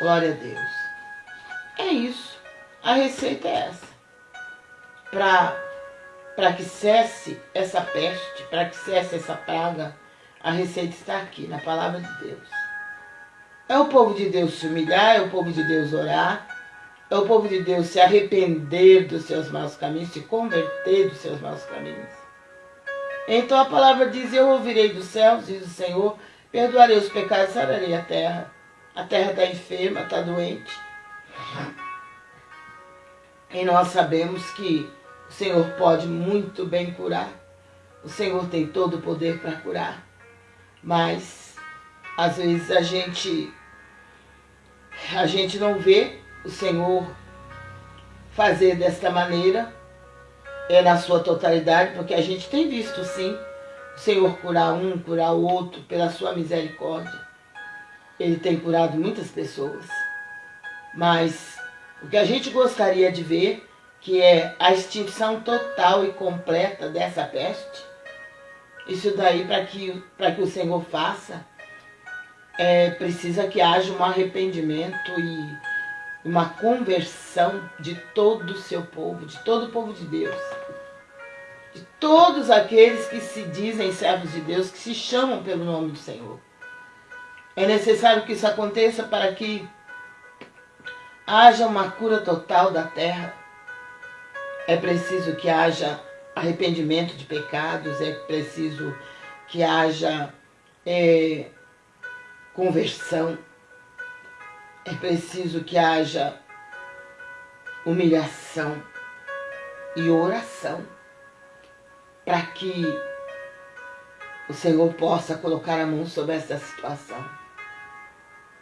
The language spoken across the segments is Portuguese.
Glória a Deus. É isso. A receita é essa. Para que cesse essa peste, para que cesse essa praga, a receita está aqui, na palavra de Deus. É o povo de Deus se humilhar, é o povo de Deus orar, é o povo de Deus se arrepender dos seus maus caminhos, se converter dos seus maus caminhos. Então a palavra diz, eu ouvirei dos céus, diz o Senhor, perdoarei os pecados, sararei a terra. A terra está enferma, está doente. E nós sabemos que o Senhor pode muito bem curar. O Senhor tem todo o poder para curar. Mas, às vezes, a gente, a gente não vê o Senhor fazer desta maneira, é na sua totalidade, porque a gente tem visto, sim, o Senhor curar um, curar o outro, pela sua misericórdia. Ele tem curado muitas pessoas. Mas o que a gente gostaria de ver, que é a extinção total e completa dessa peste, isso daí para que, que o Senhor faça, é, precisa que haja um arrependimento e uma conversão de todo o seu povo, de todo o povo de Deus. De todos aqueles que se dizem servos de Deus, que se chamam pelo nome do Senhor. É necessário que isso aconteça para que haja uma cura total da terra. É preciso que haja arrependimento de pecados, é preciso que haja é, conversão, é preciso que haja humilhação e oração para que o Senhor possa colocar a mão sobre essa situação.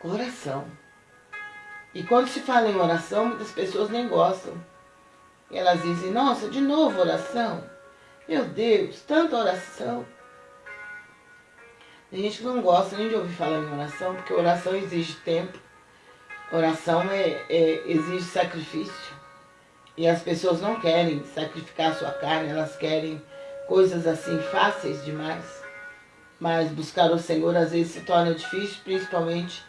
Oração. E quando se fala em oração, muitas pessoas nem gostam. Elas dizem, nossa, de novo oração? Meu Deus, tanta oração. Tem gente que não gosta nem de ouvir falar em oração, porque oração exige tempo. Oração é, é, exige sacrifício. E as pessoas não querem sacrificar sua carne, elas querem coisas assim fáceis demais. Mas buscar o Senhor às vezes se torna difícil, principalmente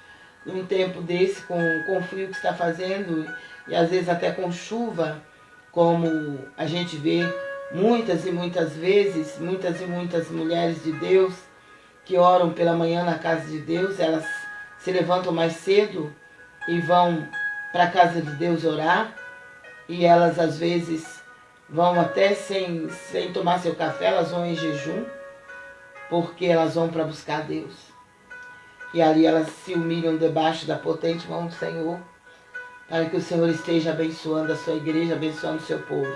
num tempo desse, com, com o frio que está fazendo, e às vezes até com chuva, como a gente vê muitas e muitas vezes, muitas e muitas mulheres de Deus que oram pela manhã na casa de Deus, elas se levantam mais cedo e vão para a casa de Deus orar, e elas às vezes vão até sem, sem tomar seu café, elas vão em jejum, porque elas vão para buscar Deus. E ali elas se humilham debaixo da potente mão do Senhor, para que o Senhor esteja abençoando a sua igreja, abençoando o seu povo.